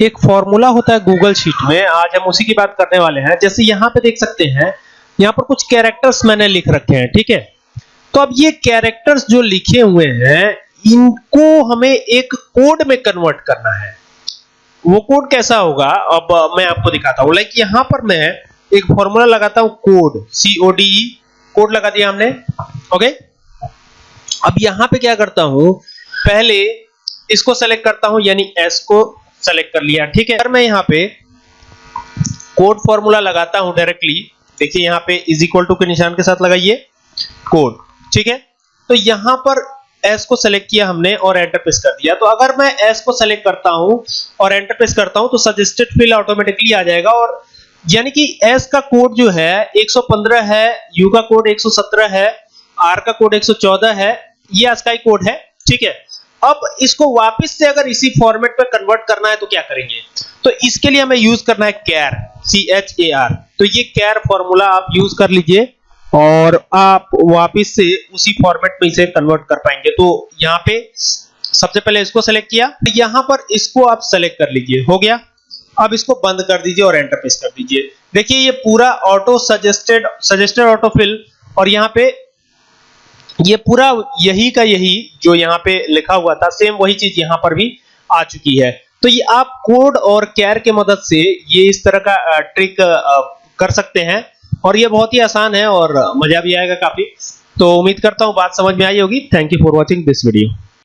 एक फॉर्मूला होता है गूगल शीट में। आज हम उसी की बात करने वाले हैं। जैसे यहाँ पे देख सकते हैं, यहाँ पर कुछ कैरेक्टर्स मैंने लिख रखे हैं, ठीक है? तो अब ये कैरेक्टर्स जो लिखे हुए हैं, इनको हमें एक कोड में कन्वर्ट करना है। वो कोड कैसा होगा? अब मैं आपको दिखाता हूँ। लाइक यहाँ पर मैं एक फॉर्मूला लगाता हूँ code C O D code लगा दिया हमने। ओके अब यहाँ पे क्या करता हूँ? पहले इसको सेलेक्ट करता हूँ, यानी एस को सेलेक्ट कर लिया, ठीक है? अगर मैं यहाँ पे कोड फॉर्मूला लगाता हूँ डायरेक्टली देखिए यहाँ पे इज़ इक्वल टू के निशान के साथ लगाइए कोड ठीक है? तो यहाँ पर एस को सेलेक्ट किया हमने और एंटर प्रेस कर दिया। तो अगर मैं एस को सेलेक्ट करता हूँ और एंटर प्रेस करता हूँ तो सजेस्टेड फ़ील्ड ऑटोमेटिकली आ जाएगा और यानी कि एस का कोड जो है 115 है यू का कोड 117 है आर का कोड 114 है, ये आस्काई कोड है, ठीक है? अब इसको वापस से अगर इसी फॉर्मेट पे कन्वर्ट करना है तो क्या करेंगे? तो इसके लिए हमें यूज़ करना है कैर सी एच ए आर तो ये कैर फॉर्मूला आप यूज़ कर लीजिए और आप वापस से उसी फॉर्मेट में इसे कन्वर्ट कर पाएँगे। तो यहाँ पे सबसे पहले इसको सेलेक्ट किया। यहाँ पर इसको आप सेलेक्ट कर लीजिए। हो गया? अब इसको बंद कर दीजिए और एंटर प्रेस कर दीजिए। देखिए, ये पूरा ऑटो सजेस्टेड सजेस्टेड ऑटोफिल और यहाँ पे ये पूरा यही का यही जो यहाँ पे लिखा हुआ था सेम वही चीज़ यहाँ पर भी आ चुकी है। तो ये आप कोड और कैर के मदद से ये इस तरह का ट्रिक कर सकते हैं। और ये बहुत ही आसान है और मज़ा भी आएगा काफ़ी। तो उम्मीद करता हूँ बात समझ में आई होगी। Thank you for watching this video